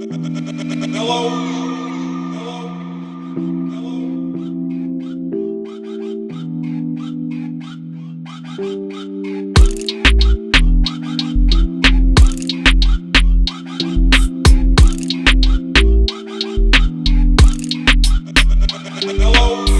Hello? Hello?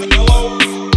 hello.